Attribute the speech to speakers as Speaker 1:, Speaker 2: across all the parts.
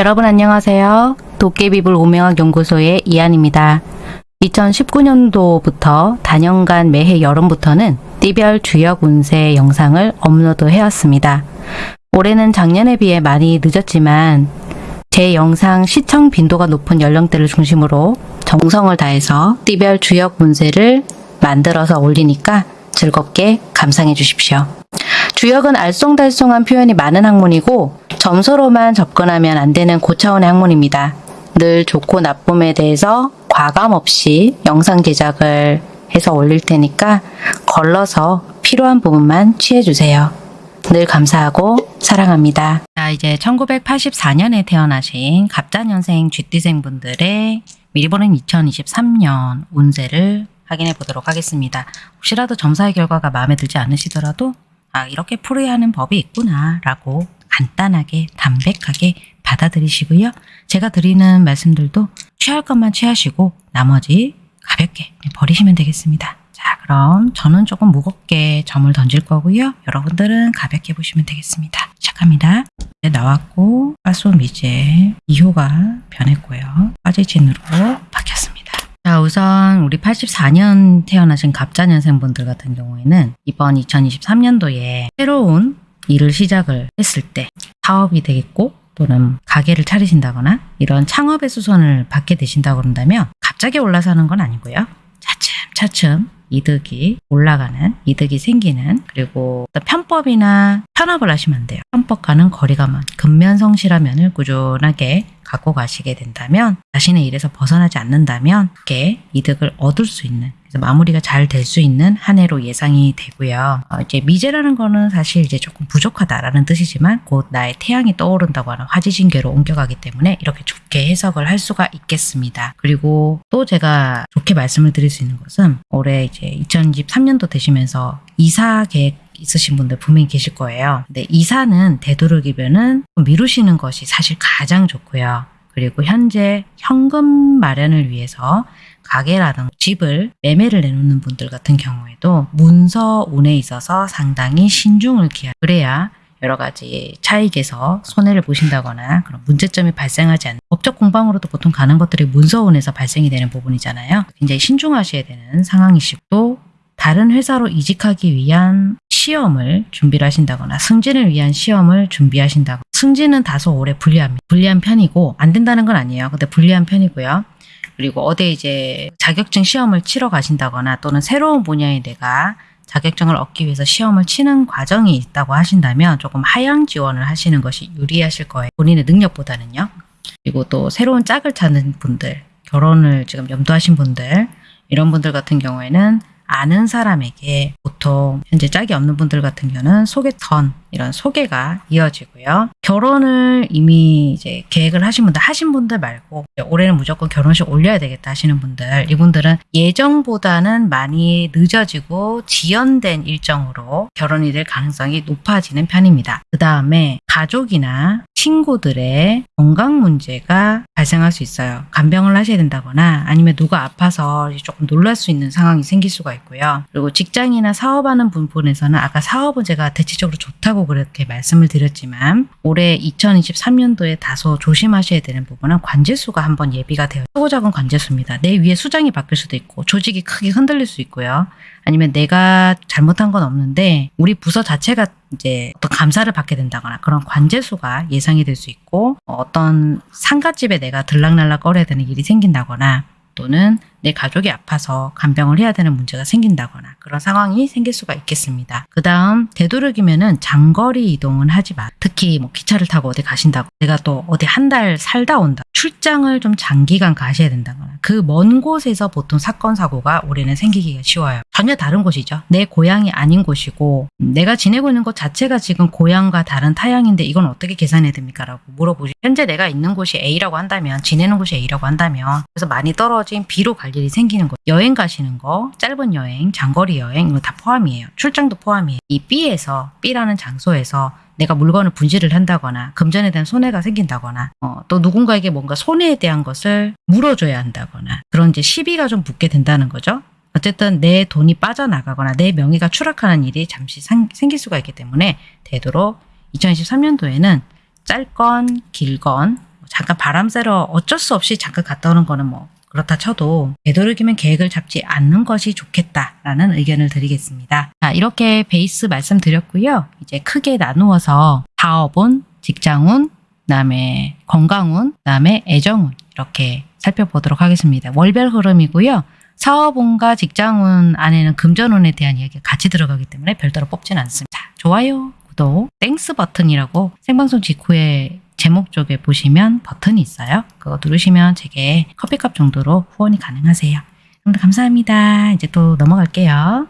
Speaker 1: 여러분 안녕하세요. 도깨비불 오명학 연구소의 이한입니다. 2019년도부터 단연간 매해 여름부터는 띠별 주역 운세 영상을 업로드 해왔습니다. 올해는 작년에 비해 많이 늦었지만 제 영상 시청 빈도가 높은 연령대를 중심으로 정성을 다해서 띠별 주역 운세를 만들어서 올리니까 즐겁게 감상해 주십시오. 주역은 알쏭달쏭한 표현이 많은 학문이고 점수로만 접근하면 안 되는 고차원의 학문입니다. 늘 좋고 나쁨에 대해서 과감 없이 영상 제작을 해서 올릴 테니까 걸러서 필요한 부분만 취해주세요. 늘 감사하고 사랑합니다. 자, 이제 1984년에 태어나신 갑자년생 쥐띠생 분들의 미리 보는 2023년 운세를 확인해 보도록 하겠습니다. 혹시라도 점사의 결과가 마음에 들지 않으시더라도 아, 이렇게 풀어야 하는 법이 있구나 라고 간단하게 담백하게 받아들이시고요. 제가 드리는 말씀들도 취할 것만 취하시고 나머지 가볍게 버리시면 되겠습니다. 자 그럼 저는 조금 무겁게 점을 던질 거고요. 여러분들은 가볍게 보시면 되겠습니다. 시작합니다. 네, 나왔고 파소 미제 2호가 변했고요. 빠지진으로 바뀌었습니다. 자 우선 우리 84년 태어나신 갑자년생분들 같은 경우에는 이번 2023년도에 새로운 일을 시작을 했을 때 사업이 되겠고 또는 가게를 차리신다거나 이런 창업의 수선을 받게 되신다고 그런다면 갑자기 올라서는 건 아니고요. 차츰 차츰 이득이 올라가는 이득이 생기는 그리고 편법이나 편업을 하시면 안 돼요. 편법과는 거리가 먼 근면성실한 면을 꾸준하게 갖고 가시게 된다면 자신의 일에서 벗어나지 않는다면 이렇게 이득을 얻을 수 있는 그래서 마무리가 잘 될 수 있는 한 해로 예상이 되고요. 어, 이제 미제라는 거는 사실 이제 조금 부족하다라는 뜻이지만 곧 나의 태양이 떠오른다고 하는 화지신계로 옮겨가기 때문에 이렇게 좋게 해석을 할 수가 있겠습니다. 그리고 또 제가 좋게 말씀을 드릴 수 있는 것은 올해 이제 2023년도 되시면서 이사 계획 있으신 분들 분명히 계실 거예요. 근데 이사는 되도록이면은 미루시는 것이 사실 가장 좋고요. 그리고 현재 현금 마련을 위해서 가게라든가 집을 매매를 내놓는 분들 같은 경우에도 문서 운에 있어서 상당히 신중을 기하 그래야 여러 가지 차익에서 손해를 보신다거나 그런 문제점이 발생하지 않는 법적 공방으로도 보통 가는 것들이 문서운에서 발생이 되는 부분이잖아요. 굉장히 신중하셔야 되는 상황이시고 또 다른 회사로 이직하기 위한 시험을 준비를 하신다거나 승진을 위한 시험을 준비하신다거나 승진은 다소 오래 불리합니다. 불리한 편이고 안 된다는 건 아니에요. 근데 불리한 편이고요. 그리고 어디 이제 자격증 시험을 치러 가신다거나 또는 새로운 분야에 내가 자격증을 얻기 위해서 시험을 치는 과정이 있다고 하신다면 조금 하향 지원을 하시는 것이 유리하실 거예요. 본인의 능력보다는요. 그리고 또 새로운 짝을 찾는 분들, 결혼을 지금 염두하신 분들 이런 분들 같은 경우에는 아는 사람에게 보통 현재 짝이 없는 분들 같은 경우는 소개턴 이런 소개가 이어지고요. 결혼을 이미 이제 계획을 하신 분들 하신 분들 말고 올해는 무조건 결혼식 올려야 되겠다 하시는 분들 이분들은 예정보다는 많이 늦어지고 지연된 일정으로 결혼이 될 가능성이 높아지는 편입니다. 그 다음에 가족이나 친구들의 건강 문제가 발생할 수 있어요. 간병을 하셔야 된다거나 아니면 누가 아파서 조금 놀랄 수 있는 상황이 생길 수가 있고요. 그리고 직장이나 사업하는 부분에서는 아까 사업은 제가 대체적으로 좋다고 그렇게 말씀을 드렸지만 올해 2023년도에 다소 조심하셔야 되는 부분은 관제수가 한번 예비가 되어 크고 작은 관제수입니다. 내 위에 수장이 바뀔 수도 있고 조직이 크게 흔들릴 수 있고요. 아니면 내가 잘못한 건 없는데 우리 부서 자체가 이제 어떤 감사를 받게 된다거나 그런 관제수가 예상이 될 수 있고 어떤 상가집에 내가 들락날락 거려야 되는 일이 생긴다거나 또는 내 가족이 아파서 간병을 해야 되는 문제가 생긴다거나 그런 상황이 생길 수가 있겠습니다. 그 다음 되도록이면 은 장거리 이동은 하지 마. 특히 뭐 기차를 타고 어디 가신다고 내가 또 어디 한 달 살다 온다. 출장을 좀 장기간 가셔야 된다거나 그 먼 곳에서 보통 사건 사고가 올해는 생기기가 쉬워요. 전혀 다른 곳이죠. 내 고향이 아닌 곳이고 내가 지내고 있는 곳 자체가 지금 고향과 다른 타향인데 이건 어떻게 계산해야 됩니까? 라고 물어보시 현재 내가 있는 곳이 A라고 한다면 지내는 곳이 A라고 한다면 그래서 많이 떨어진 B로 갈 일이 생기는 거 여행 가시는 거 짧은 여행 장거리 여행 이거 다 포함이에요. 출장도 포함이에요. 이 B에서 B라는 장소에서 내가 물건을 분실을 한다거나 금전에 대한 손해가 생긴다거나 어, 또 누군가에게 뭔가 손해에 대한 것을 물어줘야 한다거나 그런 이제 시비가 좀 붙게 된다는 거죠. 어쨌든 내 돈이 빠져나가거나 내 명의가 추락하는 일이 잠시 상, 생길 수가 있기 때문에 되도록 2023년도에는 짧건 길건 잠깐 바람 쐬러 어쩔 수 없이 잠깐 갔다 오는 거는 뭐 그렇다 쳐도 되도록이면 계획을 잡지 않는 것이 좋겠다라는 의견을 드리겠습니다. 자, 이렇게 베이스 말씀드렸고요. 이제 크게 나누어서 사업운, 직장운, 그다음에 건강운, 그다음에 애정운 이렇게 살펴보도록 하겠습니다. 월별 흐름이고요. 사업운과 직장운 안에는 금전운에 대한 이야기가 같이 들어가기 때문에 별도로 뽑진 않습니다. 자, 좋아요, 구독, Thanks 버튼이라고 생방송 직후에 제목 쪽에 보시면 버튼이 있어요. 그거 누르시면 제게 커피값 정도로 후원이 가능하세요. 감사합니다. 이제 또 넘어갈게요.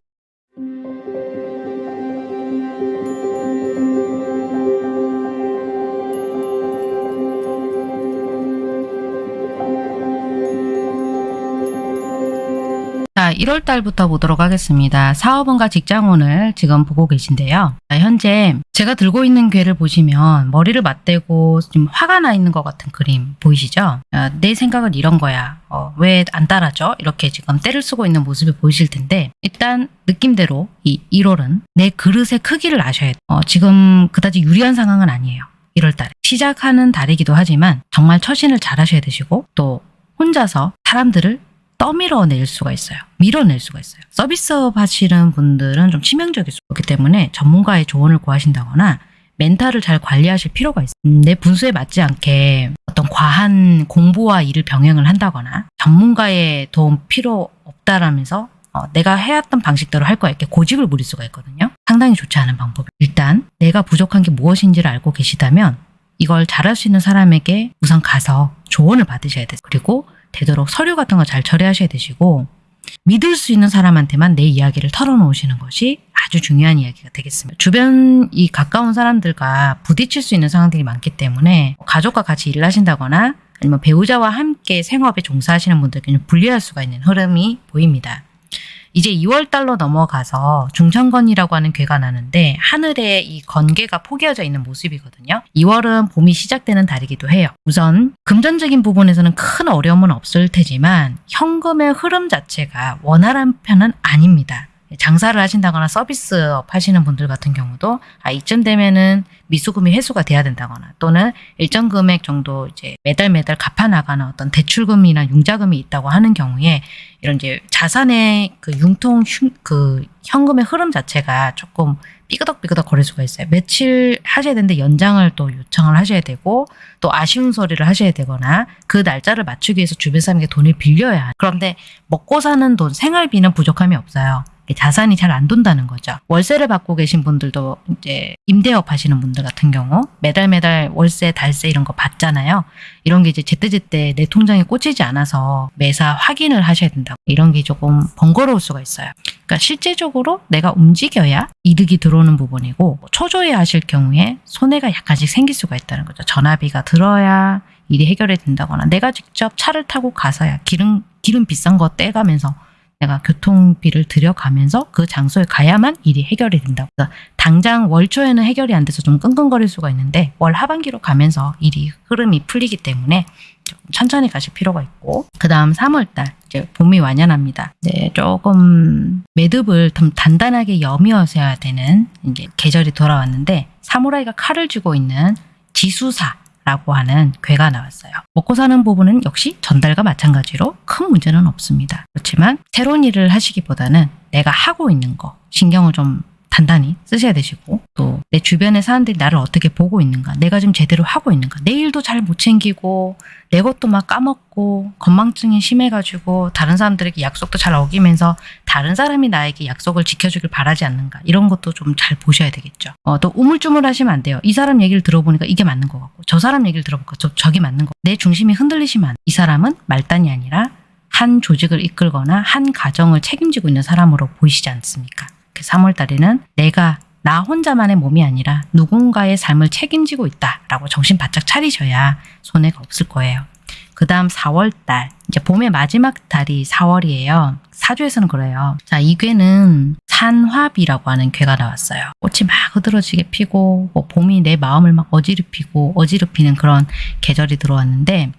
Speaker 1: 자, 1월 달부터 보도록 하겠습니다. 사업원과 직장운을 지금 보고 계신데요. 자, 현재 제가 들고 있는 괴를 보시면 머리를 맞대고 좀 화가 나 있는 것 같은 그림 보이시죠? 아, 내 생각은 이런 거야. 어, 왜 안 따라줘? 이렇게 지금 때를 쓰고 있는 모습이 보이실 텐데 일단 느낌대로 이 1월은 내 그릇의 크기를 아셔야 돼요. 어, 지금 그다지 유리한 상황은 아니에요. 1월 달에. 시작하는 달이기도 하지만 정말 처신을 잘 하셔야 되시고 또 혼자서 사람들을 떠밀어낼 수가 있어요. 밀어낼 수가 있어요. 서비스업 하시는 분들은 좀 치명적일 수 있기 때문에 전문가의 조언을 구하신다거나 멘탈을 잘 관리하실 필요가 있어요. 음, 내 분수에 맞지 않게 어떤 과한 공부와 일을 병행을 한다거나 전문가의 도움 필요 없다라면서 어, 내가 해왔던 방식대로 할 거야 이렇게 고집을 부릴 수가 있거든요. 상당히 좋지 않은 방법. 일단 내가 부족한 게 무엇인지를 알고 계시다면 이걸 잘할 수 있는 사람에게 우선 가서 조언을 받으셔야 돼요. 그리고 되도록 서류 같은 거 잘 처리하셔야 되시고 믿을 수 있는 사람한테만 내 이야기를 털어놓으시는 것이 아주 중요한 이야기가 되겠습니다. 주변 이 가까운 사람들과 부딪힐 수 있는 상황들이 많기 때문에 가족과 같이 일을 하신다거나 아니면 배우자와 함께 생업에 종사하시는 분들께는 불리할 수가 있는 흐름이 보입니다. 이제 2월 달로 넘어가서 중천건이라고 하는 괴가 나는데 하늘에 이 건괴가 포개어져 있는 모습이거든요. 2월은 봄이 시작되는 달이기도 해요. 우선 금전적인 부분에서는 큰 어려움은 없을 테지만 현금의 흐름 자체가 원활한 편은 아닙니다. 장사를 하신다거나 서비스업 하시는 분들 같은 경우도 아 이쯤 되면은 미수금이 회수가 돼야 된다거나 또는 일정 금액 정도 이제 매달 매달 갚아 나가는 어떤 대출금이나 융자금이 있다고 하는 경우에 이런 이제 자산의 그 융통 흉, 그 현금의 흐름 자체가 조금 삐그덕삐그덕 거릴 수가 있어요. 며칠 하셔야 되는데 연장을 또 요청을 하셔야 되고 또 아쉬운 소리를 하셔야 되거나 그 날짜를 맞추기 위해서 주변 사람에게 돈을 빌려야 해요. 그런데 먹고 사는 돈, 생활비는 부족함이 없어요. 자산이 잘 안 돈다는 거죠. 월세를 받고 계신 분들도 이제 임대업 하시는 분들 같은 경우 매달 매달 월세, 달세 이런 거 받잖아요. 이런 게 이제 제때제때 내 통장에 꽂히지 않아서 매사 확인을 하셔야 된다고. 이런 게 조금 번거로울 수가 있어요. 그러니까 실제적으로 내가 움직여야 이득이 들어오는 부분이고 초조해 하실 경우에 손해가 약간씩 생길 수가 있다는 거죠. 전화비가 들어야 일이 해결이 된다거나 내가 직접 차를 타고 가서야 기름 기름 비싼 거 떼가면서 내가 교통비를 들여가면서 그 장소에 가야만 일이 해결이. 그러니까 당장 월 초에는 해결이 안 돼서 좀 끙끙거릴 수가 있는데 월 하반기로 가면서 일이 흐름이 풀리기 때문에 천천히 가실 필요가 있고 그 다음 3월달 이제 봄이 완연합니다. 네, 조금 매듭을 좀 단단하게 여미어서야 되는 이제 계절이 돌아왔는데 사무라이가 칼을 쥐고 있는 지수사 라고 하는 괴가 나왔어요. 먹고 사는 부분은 역시 전달과 마찬가지로 큰 문제는 없습니다. 그렇지만 새로운 일을 하시기보다는 내가 하고 있는 거 신경을 좀 단단히 쓰셔야 되시고 또 내 주변의 사람들이 나를 어떻게 보고 있는가 내가 좀 제대로 하고 있는가 내 일도 잘 못 챙기고 내 것도 막 까먹고 건망증이 심해가지고 다른 사람들에게 약속도 잘 어기면서 다른 사람이 나에게 약속을 지켜주길 바라지 않는가 이런 것도 좀 잘 보셔야 되겠죠. 어, 또 우물쭈물 하시면 안 돼요. 이 사람 얘기를 들어보니까 이게 맞는 것 같고 저 사람 얘기를 들어보니까 저, 저게 맞는 거. 내 중심이 흔들리시면. 이 사람은 말단이 아니라 한 조직을 이끌거나 한 가정을 책임지고 있는 사람으로 보이시지 않습니까? 3월 달에는 내가 나 혼자만의 몸이 아니라 누군가의 삶을 책임지고 있다라고 정신 바짝 차리셔야 손해가 없을 거예요. 그 다음 4월 달, 이제 봄의 마지막 달이 4월이에요. 사주에서는 그래요. 자, 이 괴는 산화비라고 하는 괴가 나왔어요. 꽃이 막 흐드러지게 피고, 뭐 봄이 내 마음을 막 어지럽히고, 어지럽히는 그런 계절이 들어왔는데,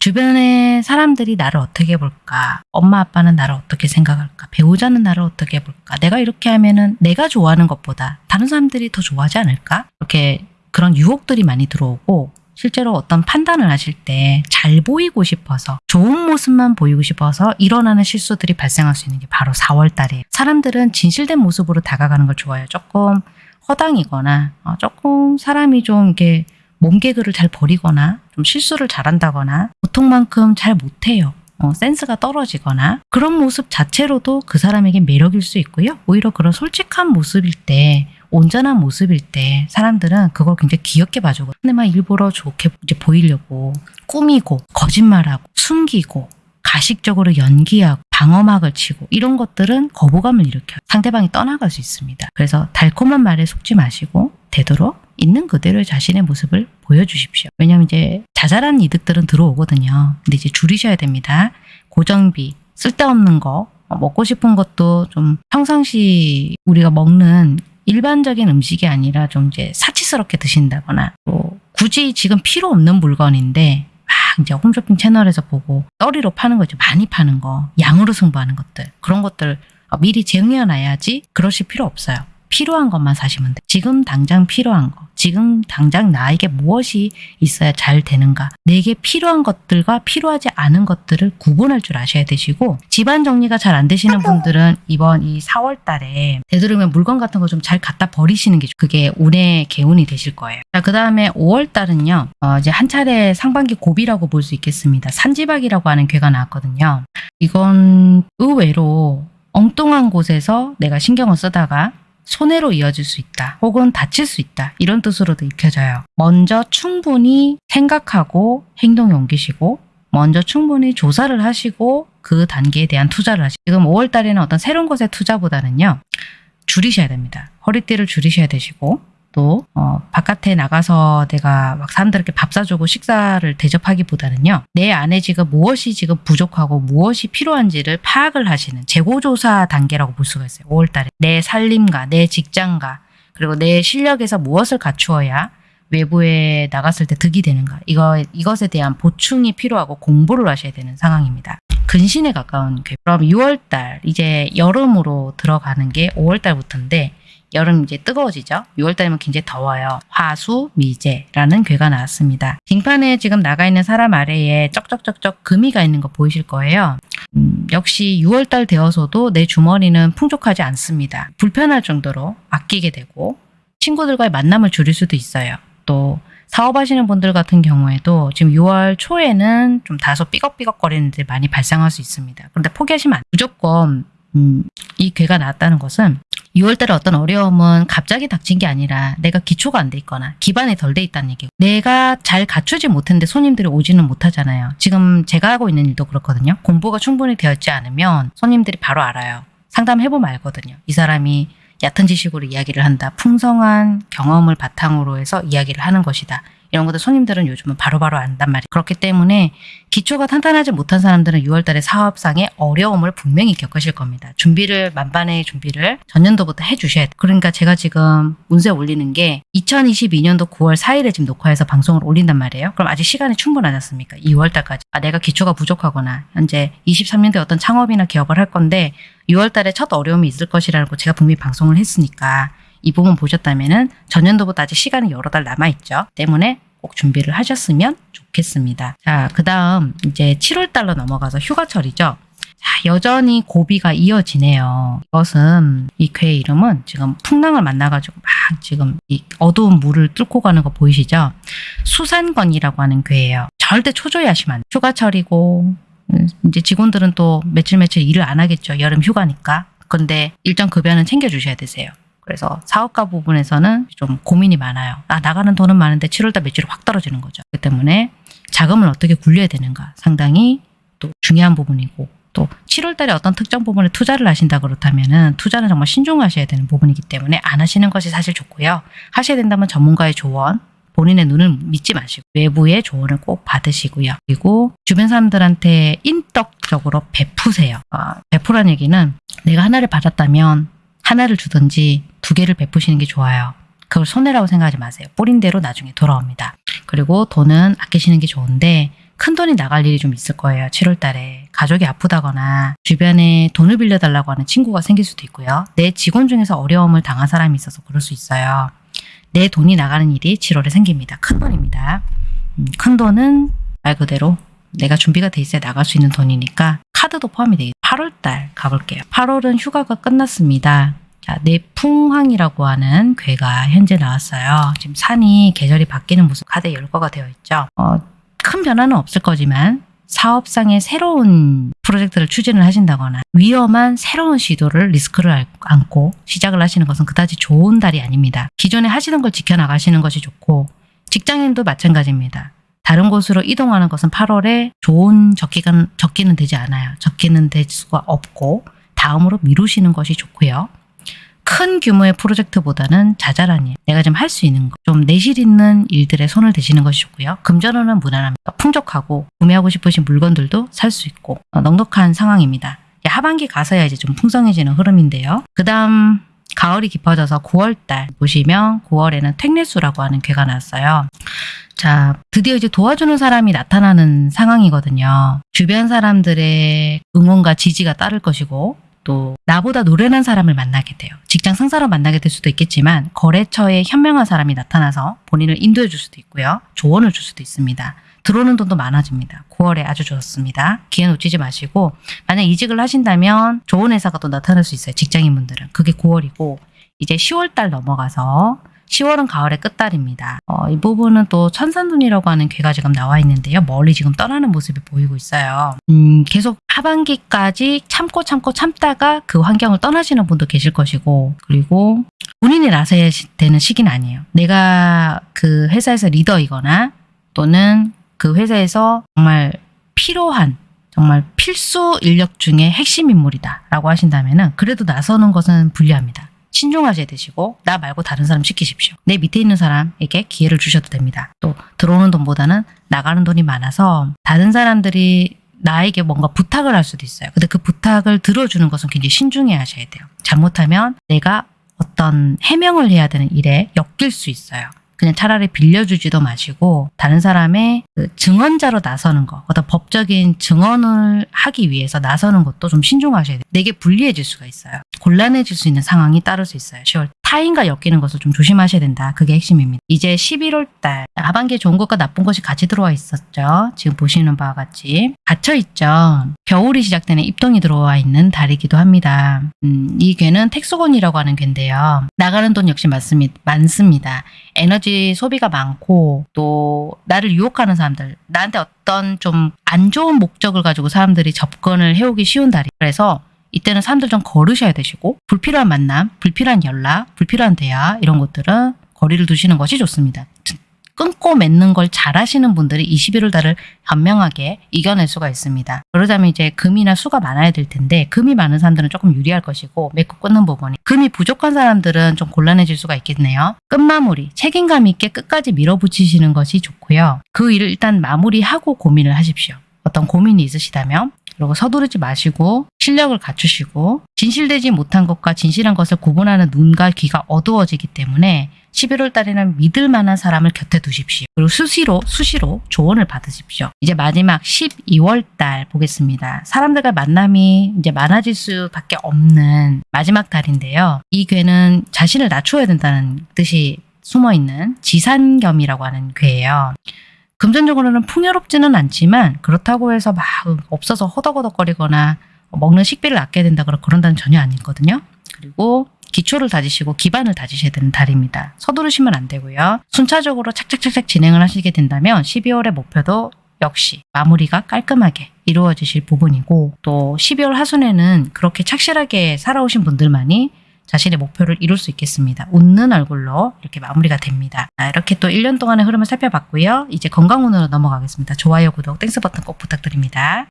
Speaker 1: 주변의 사람들이 나를 어떻게 볼까? 엄마 아빠는 나를 어떻게 생각할까? 배우자는 나를 어떻게 볼까? 내가 이렇게 하면은 내가 좋아하는 것보다 다른 사람들이 더 좋아하지 않을까? 이렇게 그런 유혹들이 많이 들어오고 실제로 어떤 판단을 하실 때 잘 보이고 싶어서 좋은 모습만 보이고 싶어서 일어나는 실수들이 발생할 수 있는 게 바로 4월 달이에요. 사람들은 진실된 모습으로 다가가는 걸 좋아해요. 조금 허당이거나 어, 조금 사람이 좀 이렇게 몸개그를 잘 버리거나 좀 실수를 잘한다거나 보통만큼 잘 못해요. 어, 센스가 떨어지거나 그런 모습 자체로도 그 사람에게 매력일 수 있고요. 오히려 그런 솔직한 모습일 때 온전한 모습일 때 사람들은 그걸 굉장히 귀엽게 봐주고 근데 막 일부러 좋게 이제 보이려고 꾸미고 거짓말하고 숨기고 가식적으로 연기하고 방어막을 치고 이런 것들은 거부감을 일으켜요. 상대방이 떠나갈 수 있습니다. 그래서 달콤한 말에 속지 마시고 되도록 있는 그대로의 자신의 모습을 보여주십시오. 왜냐하면 이제 자잘한 이득들은 들어오거든요. 근데 이제 줄이셔야 됩니다. 고정비, 쓸데없는 거, 어, 먹고 싶은 것도 좀 평상시 우리가 먹는 일반적인 음식이 아니라 좀 이제 사치스럽게 드신다거나 또 굳이 지금 필요 없는 물건인데 막 이제 홈쇼핑 채널에서 보고 떨이로 파는 거죠. 많이 파는 거, 양으로 승부하는 것들 그런 것들 어, 미리 정해놔야지 그러실 필요 없어요. 필요한 것만 사시면 돼. 지금 당장 필요한 거, 지금 당장 나에게 무엇이 있어야 잘 되는가. 내게 필요한 것들과 필요하지 않은 것들을 구분할 줄 아셔야 되시고 집안 정리가 잘 안 되시는 분들은 이번 이 4월 달에 되도록이면 물건 같은 거 좀 잘 갖다 버리시는 게 그게 운의 개운이 되실 거예요. 자, 그 다음에 5월 달은요. 어, 이제 한 차례 상반기 고비라고 볼 수 있겠습니다. 산지박이라고 하는 괴가 나왔거든요. 이건 의외로 엉뚱한 곳에서 내가 신경을 쓰다가 손해로 이어질 수 있다. 혹은 다칠 수 있다. 이런 뜻으로도 익혀져요. 먼저 충분히 생각하고 행동에 옮기시고 먼저 충분히 조사를 하시고 그 단계에 대한 투자를 하시고 지금 5월 달에는 어떤 새로운 것의 투자보다는요. 줄이셔야 됩니다. 허리띠를 줄이셔야 되시고 또 어, 바깥에 나가서 내가 막 사람들에게 밥 사주고 식사를 대접하기보다는요. 내 안에 지금 무엇이 지금 부족하고 무엇이 필요한지를 파악을 하시는 재고조사 단계라고 볼 수가 있어요. 5월달에 내 살림과 내 직장과 그리고 내 실력에서 무엇을 갖추어야 외부에 나갔을 때 득이 되는가 이거 이것에 대한 보충이 필요하고 공부를 하셔야 되는 상황입니다. 근신에 가까운 괴. 그럼 6월달 이제 여름으로 들어가는 게 5월달부터인데 여름 이제 뜨거워지죠. 6월달이면 굉장히 더워요. 화수 미제라는 괴가 나왔습니다. 빙판에 지금 나가 있는 사람 아래에 쩍쩍쩍쩍 금이가 있는 거 보이실 거예요. 음, 역시 6월달 되어서도 내 주머니는 풍족하지 않습니다. 불편할 정도로 아끼게 되고 친구들과의 만남을 줄일 수도 있어요. 또 사업하시는 분들 같은 경우에도 지금 6월 초에는 좀 다소 삐걱삐걱거리는 일이 많이 발생할 수 있습니다. 그런데 포기하시면 안 무조건 음, 이 괴가 나왔다는 것은 6월달에 어떤 어려움은 갑자기 닥친 게 아니라 내가 기초가 안 돼 있거나 기반이 덜 돼 있다는 얘기고 내가 잘 갖추지 못했는데 손님들이 오지는 못하잖아요. 지금 제가 하고 있는 일도 그렇거든요. 공부가 충분히 되었지 않으면 손님들이 바로 알아요. 상담해보면 알거든요. 이 사람이 얕은 지식으로 이야기를 한다. 풍성한 경험을 바탕으로 해서 이야기를 하는 것이다. 이런 것들 손님들은 요즘은 바로 바로 안단 말이에요. 그렇기 때문에 기초가 탄탄하지 못한 사람들은 6월달에 사업상의 어려움을 분명히 겪으실 겁니다. 준비를 만반의 준비를 전년도부터 해주셔야 돼요. 그러니까 제가 지금 운세 올리는 게 2022년도 9월 4일에 지금 녹화해서 방송을 올린단 말이에요. 그럼 아직 시간이 충분하지 않습니까? 2월달까지. 아, 내가 기초가 부족하거나 현재 23년도에 어떤 창업이나 기업을 할 건데 6월달에 첫 어려움이 있을 것이라고 제가 분명히 방송을 했으니까 이 부분 보셨다면 전년도보다 아직 시간이 여러 달 남아있죠. 때문에 꼭 준비를 하셨으면 좋겠습니다. 자, 그 다음 이제 7월 달로 넘어가서 휴가철이죠. 자, 여전히 고비가 이어지네요. 이것은 이 괴의 이름은 지금 풍랑을 만나가지고 막 지금 이 어두운 물을 뚫고 가는 거 보이시죠? 수산건이라고 하는 괴예요. 절대 초조해하시면 안 돼요. 휴가철이고 음, 이제 직원들은 또 며칠 며칠 일을 안 하겠죠. 여름 휴가니까. 근데 일정 급여는 챙겨주셔야 되세요. 그래서 사업가 부분에서는 좀 고민이 많아요. 아, 나가는 돈은 많은데 7월달 매출이 확 떨어지는 거죠. 그 때문에 자금을 어떻게 굴려야 되는가 상당히 또 중요한 부분이고 또 7월달에 어떤 특정 부분에 투자를 하신다 그렇다면 은 투자는 정말 신중하셔야 되는 부분이기 때문에 안 하시는 것이 사실 좋고요. 하셔야 된다면 전문가의 조언, 본인의 눈을 믿지 마시고 외부의 조언을 꼭 받으시고요. 그리고 주변 사람들한테 인덕적으로 베푸세요. 아, 베푸란 얘기는 내가 하나를 받았다면 하나를 주든지 두 개를 베푸시는 게 좋아요. 그걸 손해라고 생각하지 마세요. 뿌린 대로 나중에 돌아옵니다. 그리고 돈은 아끼시는 게 좋은데 큰 돈이 나갈 일이 좀 있을 거예요. 7월 달에. 가족이 아프다거나 주변에 돈을 빌려달라고 하는 친구가 생길 수도 있고요. 내 직원 중에서 어려움을 당한 사람이 있어서 그럴 수 있어요. 내 돈이 나가는 일이 7월에 생깁니다. 큰 돈입니다. 음, 큰 돈은 말 그대로 내가 준비가 돼 있어야 나갈 수 있는 돈이니까 카드도 포함이 되겠 8월달 가볼게요. 8월은 휴가가 끝났습니다. 자, 내풍황이라고 하는 괴가 현재 나왔어요. 지금 산이 계절이 바뀌는 모습 카드에 열거가 되어 있죠. 어, 큰 변화는 없을 거지만 사업상의 새로운 프로젝트를 추진을 하신다거나 위험한 새로운 시도를 리스크를 알- 안고 시작을 하시는 것은 그다지 좋은 달이 아닙니다. 기존에 하시던 걸 지켜나가시는 것이 좋고 직장인도 마찬가지입니다. 다른 곳으로 이동하는 것은 8월에 좋은 적기가, 적기는 되지 않아요. 적기는 될 수가 없고 다음으로 미루시는 것이 좋고요. 큰 규모의 프로젝트보다는 자잘한 일, 내가 좀 할 수 있는 것, 좀 내실 있는 일들에 손을 대시는 것이 좋고요. 금전운은 무난합니다. 풍족하고 구매하고 싶으신 물건들도 살 수 있고 어, 넉넉한 상황입니다. 하반기 가서야 이제 좀 풍성해지는 흐름인데요. 그 다음 가을이 깊어져서 9월달 보시면 9월에는 택내수라고 하는 괴가 나왔어요. 자, 드디어 이제 도와주는 사람이 나타나는 상황이거든요. 주변 사람들의 응원과 지지가 따를 것이고, 또 나보다 노련한 사람을 만나게 돼요. 직장 상사로 만나게 될 수도 있겠지만 거래처에 현명한 사람이 나타나서 본인을 인도해 줄 수도 있고요. 조언을 줄 수도 있습니다. 들어오는 돈도 많아집니다. 9월에 아주 좋습니다. 기회 놓치지 마시고 만약 이직을 하신다면 좋은 회사가 또 나타날 수 있어요. 직장인분들은. 그게 9월이고 이제 10월 달 넘어가서 10월은 가을의 끝달입니다. 어, 이 부분은 또 천산눈이라고 하는 괴가 지금 나와 있는데요. 멀리 지금 떠나는 모습이 보이고 있어요. 음, 계속 하반기까지 참고 참고 참다가 그 환경을 떠나시는 분도 계실 것이고 그리고 본인이 나서야 시- 되는 시기는 아니에요. 내가 그 회사에서 리더이거나 또는 그 회사에서 정말 필요한 정말 필수 인력 중에 핵심 인물이다 라고 하신다면 은 그래도 나서는 것은 불리합니다. 신중하셔야 되시고 나 말고 다른 사람 시키십시오. 내 밑에 있는 사람에게 기회를 주셔도 됩니다. 또 들어오는 돈보다는 나가는 돈이 많아서 다른 사람들이 나에게 뭔가 부탁을 할 수도 있어요. 근데 그 부탁을 들어주는 것은 굉장히 신중해 하셔야 돼요. 잘못하면 내가 어떤 해명을 해야 되는 일에 엮일 수 있어요. 그냥 차라리 빌려주지도 마시고 다른 사람의 그 증언자로 나서는 거, 어떤 법적인 증언을 하기 위해서 나서는 것도 좀 신중하셔야 돼요. 내게 불리해질 수가 있어요. 곤란해질 수 있는 상황이 따를 수 있어요. 10월 타인과 엮이는 것을 좀 조심하셔야 된다. 그게 핵심입니다. 이제 11월 달 하반기에 좋은 것과 나쁜 것이 같이 들어와 있었죠. 지금 보시는 바와 같이 갇혀 있죠. 겨울이 시작되는 입동이 들어와 있는 달이기도 합니다. 음, 이 괴는 택수건이라고 하는 괴인데요. 나가는 돈 역시 많습니다. 많습니다. 에너지 소비가 많고 또 나를 유혹하는 사람들 나한테 어떤 좀 안 좋은 목적을 가지고 사람들이 접근을 해오기 쉬운 달이 그래서 이때는 사람들 좀 거르셔야 되시고 불필요한 만남, 불필요한 연락, 불필요한 대화 이런 것들은 거리를 두시는 것이 좋습니다. 끊고 맺는 걸 잘하시는 분들이 21월 달을 현명하게 이겨낼 수가 있습니다. 그러자면 이제 금이나 수가 많아야 될 텐데 금이 많은 사람들은 조금 유리할 것이고 맺고 끊는 부분이 금이 부족한 사람들은 좀 곤란해질 수가 있겠네요. 끝마무리 책임감 있게 끝까지 밀어붙이시는 것이 좋고요. 그 일을 일단 마무리하고 고민을 하십시오. 어떤 고민이 있으시다면 그리고 서두르지 마시고 실력을 갖추시고 진실되지 못한 것과 진실한 것을 구분하는 눈과 귀가 어두워지기 때문에 11월 달에는 믿을 만한 사람을 곁에 두십시오. 그리고 수시로 수시로 조언을 받으십시오. 이제 마지막 12월 달 보겠습니다. 사람들과 만남이 이제 많아질 수밖에 없는 마지막 달인데요. 이 괴는 자신을 낮춰야 된다는 뜻이 숨어 있는 지산겸이라고 하는 괴예요. 금전적으로는 풍요롭지는 않지만 그렇다고 해서 막 없어서 허덕허덕거리거나 먹는 식비를 아껴야 된다 그런 그런 달은 전혀 아니거든요. 그리고 기초를 다지시고 기반을 다지셔야 되는 달입니다. 서두르시면 안 되고요. 순차적으로 착착착착 진행을 하시게 된다면 12월의 목표도 역시 마무리가 깔끔하게 이루어지실 부분이고 또 12월 하순에는 그렇게 착실하게 살아오신 분들만이 자신의 목표를 이룰 수 있겠습니다. 웃는 얼굴로 이렇게 마무리가 됩니다. 아, 이렇게 또 1년 동안의 흐름을 살펴봤고요. 이제 건강운으로 넘어가겠습니다. 좋아요, 구독, Thanks 버튼 꼭 부탁드립니다.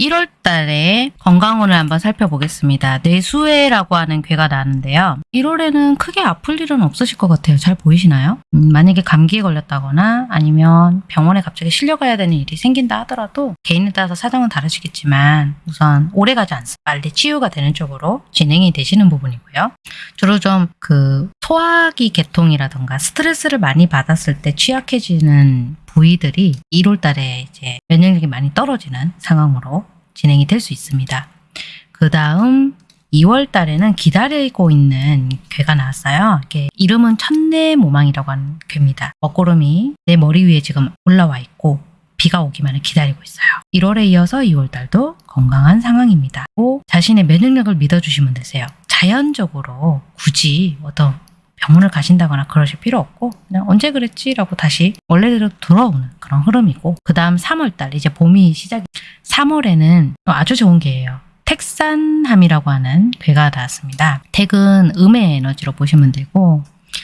Speaker 1: 1월 달에 건강운을 한번 살펴보겠습니다. 뇌수해라고 하는 괴가 나는데요. 1월에는 크게 아플 일은 없으실 것 같아요. 잘 보이시나요? 음, 만약에 감기에 걸렸다거나 아니면 병원에 갑자기 실려가야 되는 일이 생긴다 하더라도 개인에 따라서 사정은 다르시겠지만 우선 오래 가지 않습니다. 빨리 치유가 되는 쪽으로 진행이 되시는 부분이고요. 주로 좀 그 소화기 계통이라던가 스트레스를 많이 받았을 때 취약해지는 부위들이 1월 달에 이제 면역력이 많이 떨어지는 상황으로 진행이 될 수 있습니다. 그 다음 2월 달에는 기다리고 있는 괴가 나왔어요. 이게 이름은 천내 모망이라고 하는 괴입니다. 먹구름이 내 머리 위에 지금 올라와 있고 비가 오기만을 기다리고 있어요. 1월에 이어서 2월 달도 건강한 상황입니다. 또 자신의 면역력을 믿어주시면 되세요. 자연적으로 굳이 어떤 병원을 가신다거나 그러실 필요 없고 그냥 언제 그랬지라고 다시 원래대로 돌아오는 그런 흐름이고 그 다음 3월달 이제 봄이 시작 3월에는 아주 좋은 게예요. 택산함이라고 하는 괴가 나왔습니다. 택은 음의 에너지로 보시면 되고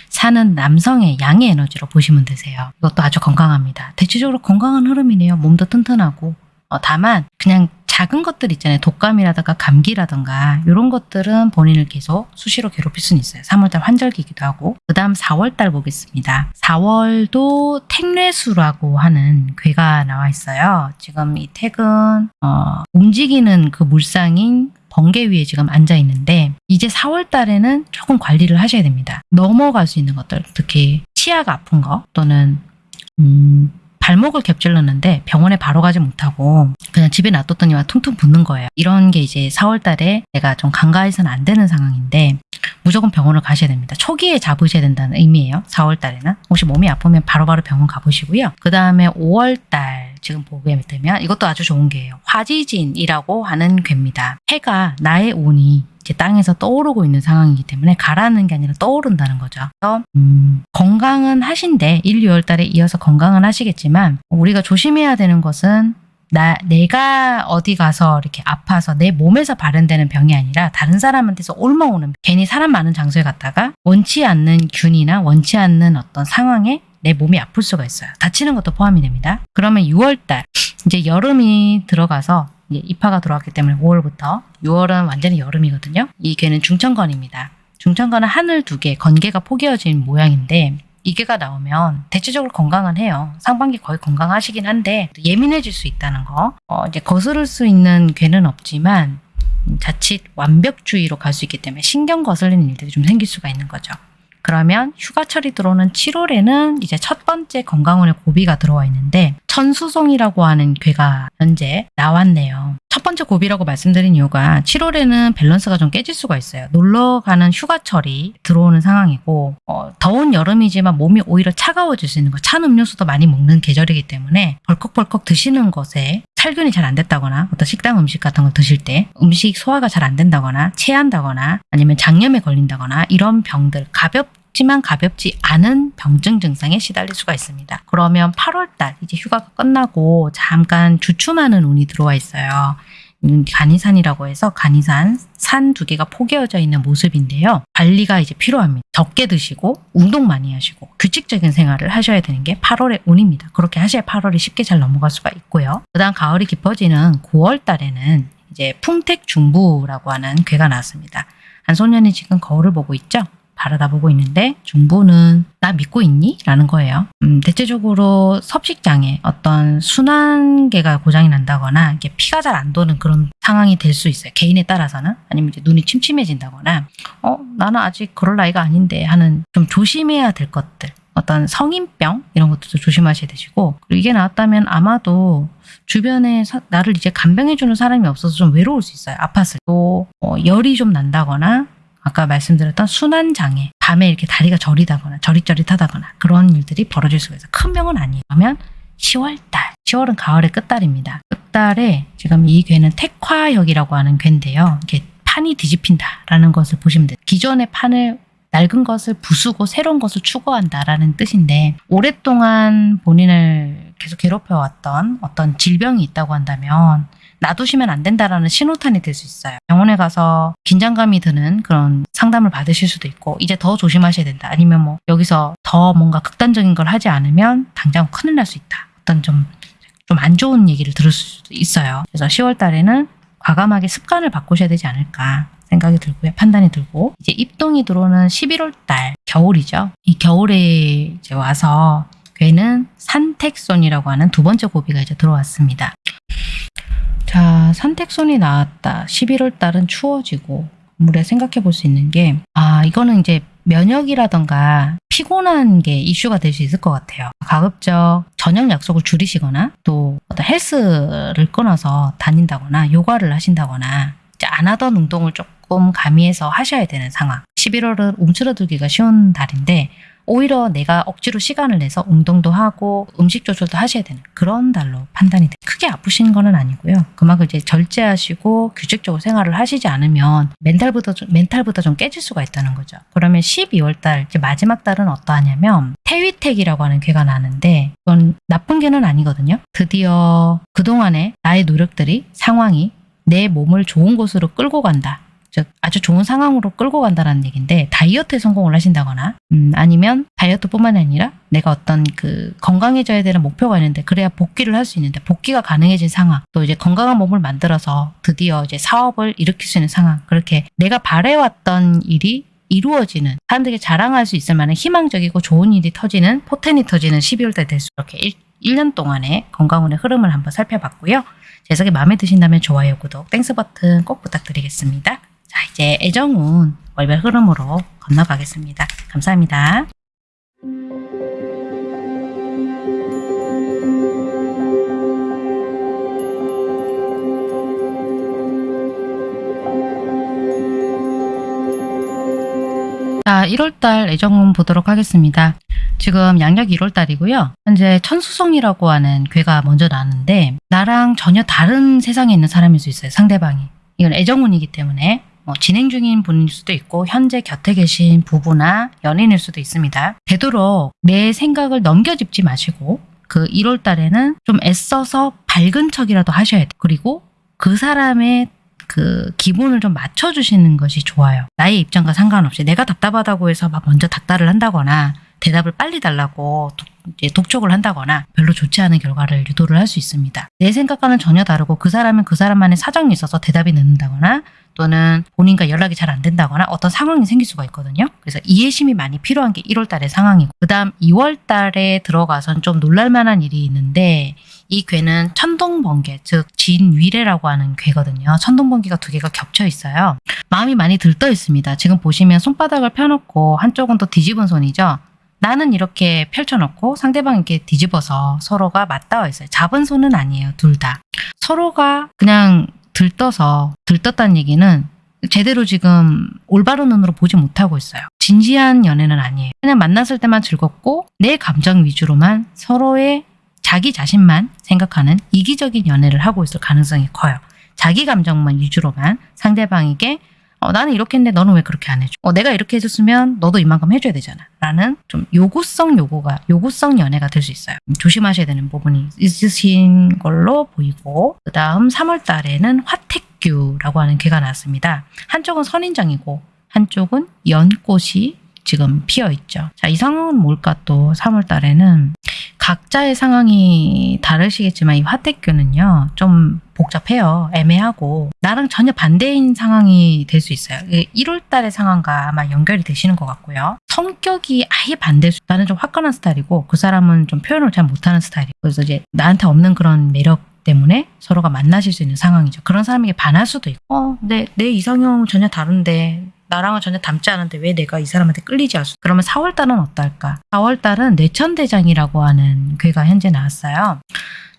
Speaker 1: 산은 남성의 양의 에너지로 보시면 되세요. 이것도 아주 건강합니다. 대체적으로 건강한 흐름이네요. 몸도 튼튼하고 어, 다만 그냥 작은 것들 있잖아요. 독감이라든가 감기라든가 이런 것들은 본인을 계속 수시로 괴롭힐 수는 있어요. 3월달 환절기이기도 하고 그 다음 4월달 보겠습니다. 4월도 택뇌수라고 하는 괴가 나와 있어요. 지금 이 택은 어, 움직이는 그 물상인 번개 위에 지금 앉아 있는데 이제 4월 달에는 조금 관리를 하셔야 됩니다. 넘어갈 수 있는 것들, 특히 치아가 아픈 거 또는 음, 발목을 겹질렀는데 병원에 바로 가지 못하고 그냥 집에 놔뒀더니만 퉁퉁 붓는 거예요. 이런 게 이제 4월 달에 내가 좀 간과해서는 안 되는 상황인데 무조건 병원을 가셔야 됩니다. 초기에 잡으셔야 된다는 의미예요. 4월 달에는. 혹시 몸이 아프면 바로바로 병원 가보시고요. 그 다음에 5월 달 지금 보게 되면 이것도 아주 좋은 게예요. 화지진이라고 하는 괴입니다. 해가 나의 운이 이제 땅에서 떠오르고 있는 상황이기 때문에 가라는 게 아니라 떠오른다는 거죠. 그래서 음, 건강은 하신데 1, 2월 달에 이어서 건강은 하시겠지만 우리가 조심해야 되는 것은 나 내가 어디 가서 이렇게 아파서 내 몸에서 발현되는 병이 아니라 다른 사람한테서 옮아오는 괜히 사람 많은 장소에 갔다가 원치 않는 균이나 원치 않는 어떤 상황에 내 몸이 아플 수가 있어요. 다치는 것도 포함이 됩니다. 그러면 6월달 이제 여름이 들어가서 입하가 들어왔기 때문에 5월부터 6월은 완전히 여름이거든요. 이 개는 중천건입니다. 중천건은 하늘 두 개, 건개가 포개어진 모양인데 이 개가 나오면 대체적으로 건강은 해요. 상반기 거의 건강하시긴 한데 예민해질 수 있다는 거. 어, 이제 거스를 수 있는 괴는 없지만 음, 자칫 완벽주의로 갈 수 있기 때문에 신경 거슬리는 일들이 좀 생길 수가 있는 거죠. 그러면 휴가철이 들어오는 7월에는 이제 첫 번째 건강운의 고비가 들어와 있는데 천수송이라고 하는 괴가 현재 나왔네요. 첫 번째 고비라고 말씀드린 이유가 7월에는 밸런스가 좀 깨질 수가 있어요. 놀러 가는 휴가철이 들어오는 상황이고 어, 더운 여름이지만 몸이 오히려 차가워질 수 있는 거. 찬 음료수도 많이 먹는 계절이기 때문에 벌컥벌컥 드시는 것에 살균이 잘 안 됐다거나 어떤 식당 음식 같은 걸 드실 때 음식 소화가 잘 안 된다거나 체한다거나 아니면 장염에 걸린다거나 이런 병들 가볍 지만 가볍지 않은 병증 증상에 시달릴 수가 있습니다. 그러면 8월달 이제 휴가가 끝나고 잠깐 주춤하는 운이 들어와 있어요. 음, 간이산이라고 해서 간이산 산 두 개가 포개어져 있는 모습인데요. 관리가 이제 필요합니다. 적게 드시고 운동 많이 하시고 규칙적인 생활을 하셔야 되는 게 8월의 운입니다. 그렇게 하셔야 8월이 쉽게 잘 넘어갈 수가 있고요. 그다음 가을이 깊어지는 9월 달에는 이제 풍택 중부라고 하는 괴가 나왔습니다. 한 소년이 지금 거울을 보고 있죠? 바라다보고 있는데 중부는 나 믿고 있니? 라는 거예요. 음, 대체적으로 섭식장애 어떤 순환계가 고장이 난다거나 이게 피가 잘 안 도는 그런 상황이 될 수 있어요. 개인에 따라서는 아니면 이제 눈이 침침해진다거나 어 나는 아직 그럴 나이가 아닌데 하는 좀 조심해야 될 것들 어떤 성인병 이런 것들도 조심하셔야 되시고 그리고 이게 나왔다면 아마도 주변에 사- 나를 이제 간병해주는 사람이 없어서 좀 외로울 수 있어요. 아팠을 또 어, 열이 좀 난다거나 아까 말씀드렸던 순환 장애, 밤에 이렇게 다리가 저리다거나 저릿저릿하다거나 그런 일들이 벌어질 수가 있어요. 큰 병은 아니에요. 그러면 10월달, 10월은 가을의 끝달입니다. 끝달에 지금 이 괴는 택화역이라고 하는 괴인데요. 이게 판이 뒤집힌다라는 것을 보시면 돼요. 기존의 판을 낡은 것을 부수고 새로운 것을 추구한다라는 뜻인데 오랫동안 본인을 계속 괴롭혀왔던 어떤 질병이 있다고 한다면 놔두시면 안 된다라는 신호탄이 될 수 있어요. 병원에 가서 긴장감이 드는 그런 상담을 받으실 수도 있고 이제 더 조심하셔야 된다. 아니면 뭐 여기서 더 뭔가 극단적인 걸 하지 않으면 당장 큰일 날 수 있다. 어떤 좀 좀 안 좋은 얘기를 들을 수도 있어요. 그래서 10월 달에는 과감하게 습관을 바꾸셔야 되지 않을까 생각이 들고요. 판단이 들고 이제 입동이 들어오는 11월 달 겨울이죠. 이 겨울에 이제 와서 괴는 산택손이라고 하는 두 번째 고비가 이제 들어왔습니다. 자, 산택손이 나왔다. 11월 달은 추워지고 우리가 생각해 볼 수 있는 게 아, 이거는 이제 면역이라던가 피곤한 게 이슈가 될 수 있을 것 같아요. 가급적 저녁 약속을 줄이시거나 또 어떤 헬스를 끊어서 다닌다거나 요가를 하신다거나 이제 안 하던 운동을 조금 가미해서 하셔야 되는 상황. 11월은 움츠러들기가 쉬운 달인데 오히려 내가 억지로 시간을 내서 운동도 하고 음식 조절도 하셔야 되는 그런 달로 판단이 돼요. 크게 아프신 거는 아니고요. 그만큼 이제 절제하시고 규칙적으로 생활을 하시지 않으면 멘탈부터 좀, 멘탈부터 좀 깨질 수가 있다는 거죠. 그러면 12월 달 이제 마지막 달은 어떠하냐면 태위택이라고 하는 괴가 나는데 이건 나쁜 괴는 아니거든요. 드디어 그동안에 나의 노력들이 상황이 내 몸을 좋은 곳으로 끌고 간다. 즉 아주 좋은 상황으로 끌고 간다는 얘기인데 다이어트에 성공을 하신다거나 음, 아니면 다이어트뿐만 아니라 내가 어떤 그 건강해져야 되는 목표가 있는데 그래야 복귀를 할 수 있는데 복귀가 가능해진 상황 또 이제 건강한 몸을 만들어서 드디어 이제 사업을 일으킬 수 있는 상황 그렇게 내가 바래왔던 일이 이루어지는 사람들에게 자랑할 수 있을 만한 희망적이고 좋은 일이 터지는 포텐이 터지는 12월 달 될수 이렇게 1, 년 동안의 건강운의 흐름을 한번 살펴봤고요. 해석이 마음에 드신다면 좋아요, 구독, Thanks 버튼 꼭 부탁드리겠습니다. 자, 이제 애정운 월별 흐름으로 건너가겠습니다. 감사합니다. 자, 1월달 애정운 보도록 하겠습니다. 지금 양력 1월달이고요. 현재 천수성이라고 하는 괴가 먼저 나왔는데 나랑 전혀 다른 세상에 있는 사람일 수 있어요. 상대방이. 이건 애정운이기 때문에 뭐 진행 중인 분일 수도 있고 현재 곁에 계신 부부나 연인일 수도 있습니다. 되도록 내 생각을 넘겨짚지 마시고 그 1월 달에는 좀 애써서 밝은 척이라도 하셔야 돼요. 그리고 그 사람의 그 기분을 좀 맞춰주시는 것이 좋아요. 나의 입장과 상관없이 내가 답답하다고 해서 막 먼저 닥달을 한다거나 대답을 빨리 달라고 독, 독촉을 한다거나 별로 좋지 않은 결과를 유도를 할 수 있습니다. 내 생각과는 전혀 다르고 그 사람은 그 사람만의 사정이 있어서 대답이 늦는다거나 또는 본인과 연락이 잘 안 된다거나 어떤 상황이 생길 수가 있거든요. 그래서 이해심이 많이 필요한 게 1월 달의 상황이고 그 다음 2월 달에 들어가선 좀 놀랄만한 일이 있는데 이 괴는 천둥번개 즉 진위례라고 하는 괴거든요. 천둥번개가 두 개가 겹쳐 있어요. 마음이 많이 들떠 있습니다. 지금 보시면 손바닥을 펴놓고 한쪽은 또 뒤집은 손이죠. 나는 이렇게 펼쳐놓고 상대방이 이렇게 뒤집어서 서로가 맞닿아 있어요. 잡은 손은 아니에요. 둘 다. 서로가 그냥 들떠서 들떴다는 얘기는 제대로 지금 올바른 눈으로 보지 못하고 있어요. 진지한 연애는 아니에요. 그냥 만났을 때만 즐겁고 내 감정 위주로만 서로의 자기 자신만 생각하는 이기적인 연애를 하고 있을 가능성이 커요. 자기 감정만 위주로만 상대방에게 어, 나는 이렇게 했는데 너는 왜 그렇게 안 해줘? 어, 내가 이렇게 해줬으면 너도 이만큼 해줘야 되잖아. 라는 좀 요구성 요구가, 요구성 연애가 될 수 있어요. 조심하셔야 되는 부분이 있으신 걸로 보이고, 그 다음 3월 달에는 화택규라고 하는 개가 나왔습니다. 한쪽은 선인장이고, 한쪽은 연꽃이 지금 피어 있죠. 자, 이 상황은 뭘까 또 3월 달에는 각자의 상황이 다르시겠지만 이 화택교는요 좀 복잡해요. 애매하고. 나랑 전혀 반대인 상황이 될 수 있어요. 1월 달의 상황과 아마 연결이 되시는 것 같고요. 성격이 아예 반대일 수 나는 좀 화끈한 스타일이고 그 사람은 좀 표현을 잘 못하는 스타일이고 그래서 이제 나한테 없는 그런 매력 때문에 서로가 만나실 수 있는 상황이죠. 그런 사람에게 반할 수도 있고. 어, 내, 내 이상형은 전혀 다른데 나랑은 전혀 닮지 않은데 왜 내가 이 사람한테 끌리지 않수? 그러면 4월달은 어떨까? 4월달은 뇌천대장이라고 하는 괴가 현재 나왔어요.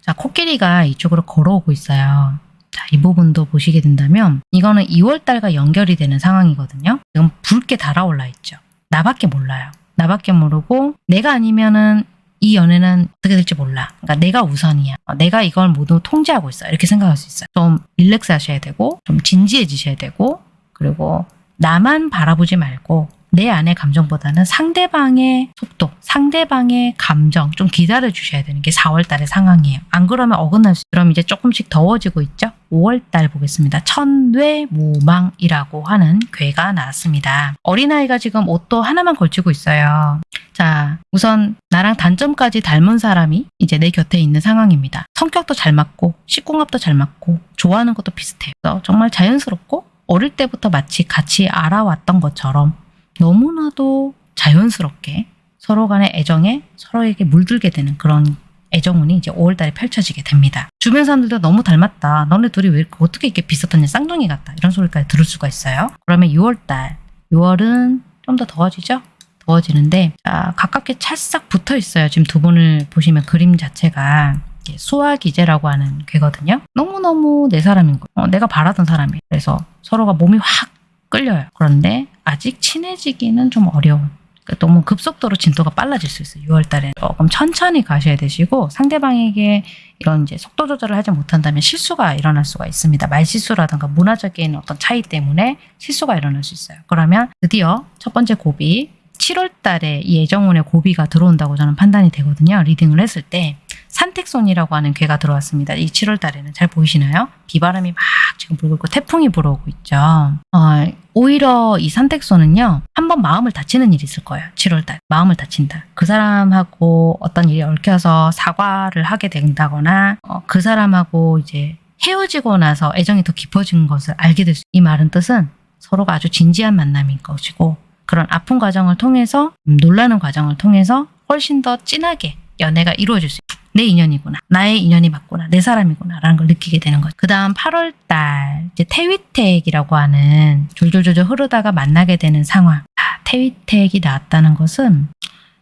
Speaker 1: 자, 코끼리가 이쪽으로 걸어오고 있어요. 자, 이 부분도 보시게 된다면 이거는 2월달과 연결이 되는 상황이거든요. 지금 붉게 달아올라 있죠. 나밖에 몰라요. 나밖에 모르고 내가 아니면은 이 연애는 어떻게 될지 몰라. 그러니까 내가 우선이야. 어, 내가 이걸 모두 통제하고 있어. 이렇게 생각할 수 있어요. 좀 릴렉스 하셔야 되고 좀 진지해지셔야 되고 그리고 나만 바라보지 말고 내 안의 감정보다는 상대방의 속도, 상대방의 감정 좀 기다려 주셔야 되는 게 4월 달의 상황이에요. 안 그러면 어긋날 수 그럼 이제 조금씩 더워지고 있죠. 5월 달 보겠습니다. 천뇌무망이라고 하는 괴가 나왔습니다. 어린아이가 지금 옷도 하나만 걸치고 있어요. 자, 우선 나랑 단점까지 닮은 사람이 이제 내 곁에 있는 상황입니다. 성격도 잘 맞고, 식궁합도 잘 맞고, 좋아하는 것도 비슷해요. 정말 자연스럽고 어릴 때부터 마치 같이 알아왔던 것처럼 너무나도 자연스럽게 서로 간의 애정에 서로에게 물들게 되는 그런 애정운이 이제 5월달에 펼쳐지게 됩니다. 주변 사람들도 너무 닮았다. 너네 둘이 왜 이렇게 어떻게 이렇게 비슷하냐 쌍둥이 같다. 이런 소리까지 들을 수가 있어요. 그러면 6월달 6월은 좀 더 더워지죠? 더워지는데 자, 가깝게 찰싹 붙어 있어요. 지금 두 분을 보시면 그림 자체가 이게 수화기제라고 하는 괴거든요. 너무너무 내 사람인 거예요. 어, 내가 바라던 사람이에요. 그래서 서로가 몸이 확 끌려요. 그런데 아직 친해지기는 좀 어려운 그러니까 너무 급속도로 진도가 빨라질 수 있어요. 6월 달에 조금 천천히 가셔야 되시고 상대방에게 이런 이제 속도 조절을 하지 못한다면 실수가 일어날 수가 있습니다. 말실수라든가 문화적인 어떤 차이 때문에 실수가 일어날 수 있어요. 그러면 드디어 첫 번째 고비 7월 달에 이 애정운의 고비가 들어온다고 저는 판단이 되거든요. 리딩을 했을 때 산택손이라고 하는 괴가 들어왔습니다. 이 7월 달에는 잘 보이시나요? 비바람이 막 지금 불고 있고 태풍이 불어오고 있죠. 어, 오히려 이 산택손은요. 한번 마음을 다치는 일이 있을 거예요. 7월 달. 마음을 다친다. 그 사람하고 어떤 일이 얽혀서 사과를 하게 된다거나 어, 그 사람하고 이제 헤어지고 나서 애정이 더 깊어진 것을 알게 될 수. 이 말은 뜻은 서로가 아주 진지한 만남인 것이고 그런 아픈 과정을 통해서 음, 놀라는 과정을 통해서 훨씬 더 진하게 연애가 이루어질 수. 내 인연이구나. 나의 인연이 맞구나. 내 사람이구나. 라는 걸 느끼게 되는 거죠. 그 다음 8월 달, 이제 태위택이라고 하는 졸졸졸졸 흐르다가 만나게 되는 상황. 아, 태위택이 나왔다는 것은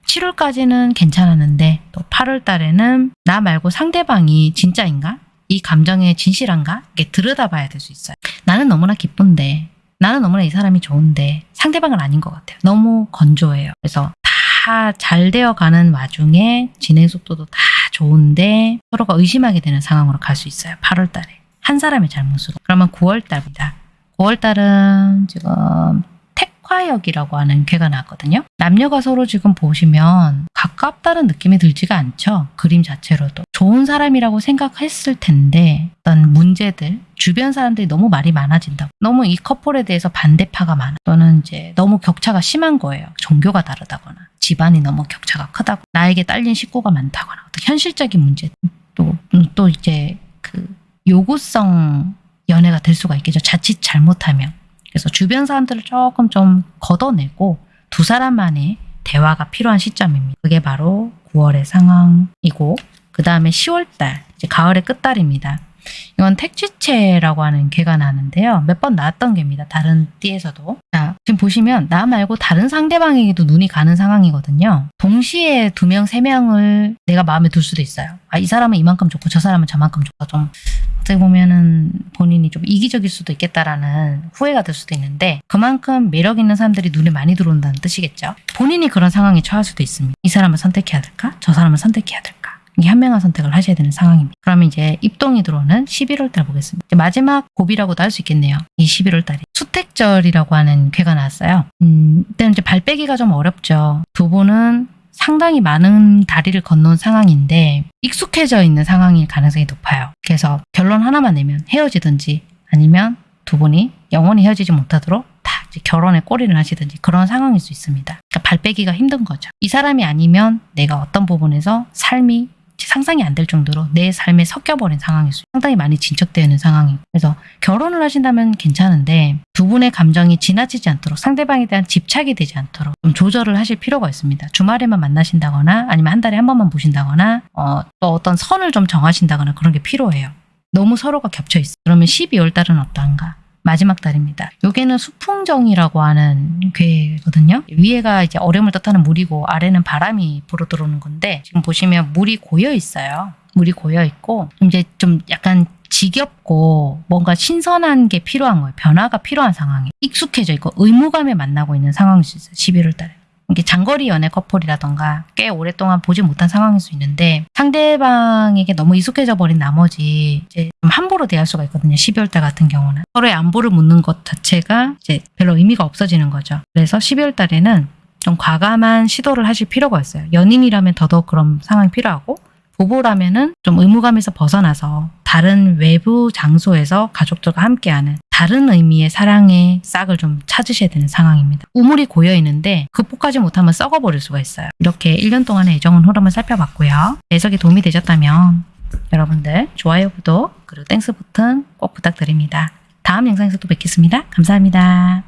Speaker 1: 7월까지는 괜찮았는데 또 8월 달에는 나 말고 상대방이 진짜인가? 이 감정에 진실한가? 이게 들여다봐야 될 수 있어요. 나는 너무나 기쁜데 나는 너무나 이 사람이 좋은데 상대방은 아닌 것 같아요. 너무 건조해요. 그래서 다 잘 되어 가는 와중에 진행 속도도 다 좋은데 서로가 의심하게 되는 상황으로 갈 수 있어요. 8월 달에. 한 사람의 잘못으로. 그러면 9월 달입니다. 9월 달은 지금 택화역이라고 하는 괴가 나왔거든요. 남녀가 서로 지금 보시면 가깝다는 느낌이 들지가 않죠. 그림 자체로도. 좋은 사람이라고 생각했을 텐데 어떤 문제들, 주변 사람들이 너무 말이 많아진다고. 너무 이 커플에 대해서 반대파가 많아. 또는 이제 너무 격차가 심한 거예요. 종교가 다르다거나. 집안이 너무 격차가 크다고. 나에게 딸린 식구가 많다거나. 어떤 현실적인 문제. 또, 음, 또 이제 그 요구성 연애가 될 수가 있겠죠. 자칫 잘못하면. 그래서 주변 사람들을 조금 좀 걷어내고 두 사람만의 대화가 필요한 시점입니다. 그게 바로 9월의 상황이고 그 다음에 10월달, 이제 가을의 끝달입니다. 이건 택지체라고 하는 개가 나는데요. 몇 번 나왔던 개입니다. 다른 띠에서도. 자, 지금 보시면 나 말고 다른 상대방에게도 눈이 가는 상황이거든요. 동시에 두 명, 세 명을 내가 마음에 둘 수도 있어요. 아, 이 사람은 이만큼 좋고 저 사람은 저만큼 좋고 좀 어떻게 보면은 본인이 좀 이기적일 수도 있겠다라는 후회가 들 수도 있는데 그만큼 매력 있는 사람들이 눈에 많이 들어온다는 뜻이겠죠. 본인이 그런 상황에 처할 수도 있습니다. 이 사람을 선택해야 될까? 저 사람을 선택해야 될까? 현명한 선택을 하셔야 되는 상황입니다. 그러면 이제 입동이 들어오는 11월 달 보겠습니다. 마지막 고비라고도 할 수 있겠네요. 이 11월 달이 수택절이라고 하는 괴가 나왔어요. 음, 이때는 이제 발 빼기가 좀 어렵죠. 두 분은 상당히 많은 다리를 건너온 상황인데 익숙해져 있는 상황일 가능성이 높아요. 그래서 결론 하나만 내면 헤어지든지 아니면 두 분이 영원히 헤어지지 못하도록 다 결혼에 꼬리를 하시든지 그런 상황일 수 있습니다. 그러니까 발 빼기가 힘든 거죠. 이 사람이 아니면 내가 어떤 부분에서 삶이 상상이 안 될 정도로 내 삶에 섞여버린 수 상당히 많이 진척되어 있는 상황이고 그래서 결혼을 하신다면 괜찮은데 두 분의 감정이 지나치지 않도록 상대방에 대한 집착이 되지 않도록 좀 조절을 하실 필요가 있습니다. 주말에만 만나신다거나 아니면 한 달에 한 번만 보신다거나 어, 또 어떤 선을 좀 정하신다거나 그런 게 필요해요. 너무 서로가 겹쳐 있어. 그러면 12월 달은 어떠한가? 마지막 달입니다. 요게는 수풍정이라고 하는 괴거든요. 위에가 이제 얼음을 뜻하는 물이고 아래는 바람이 불어 들어오는 건데 지금 보시면 물이 고여 있어요. 물이 고여 있고 이제 좀 약간 지겹고 뭔가 신선한 게 필요한 거예요. 변화가 필요한 상황이 익숙해져 있고 의무감에 만나고 있는 상황일 수 있어요. 11월 달에. 이게 장거리 연애 커플이라던가 꽤 오랫동안 보지 못한 상황일 수 있는데 상대방에게 너무 익숙해져 버린 나머지 이제 좀 함부로 대할 수가 있거든요. 12월 달 같은 경우는 서로의 안보를 묻는 것 자체가 이제 별로 의미가 없어지는 거죠. 그래서 12월 달에는 좀 과감한 시도를 하실 필요가 있어요. 연인이라면 더더욱 그런 상황이 필요하고 부부라면은 좀 의무감에서 벗어나서 다른 외부 장소에서 가족들과 함께하는 다른 의미의 사랑의 싹을 좀 찾으셔야 되는 상황입니다. 우물이 고여 있는데 극복하지 못하면 썩어버릴 수가 있어요. 이렇게 1년 동안의 애정운 흐름을 살펴봤고요. 해석이 도움이 되셨다면 여러분들 좋아요, 구독, 그리고 Thanks 버튼 꼭 부탁드립니다. 다음 영상에서 또 뵙겠습니다. 감사합니다.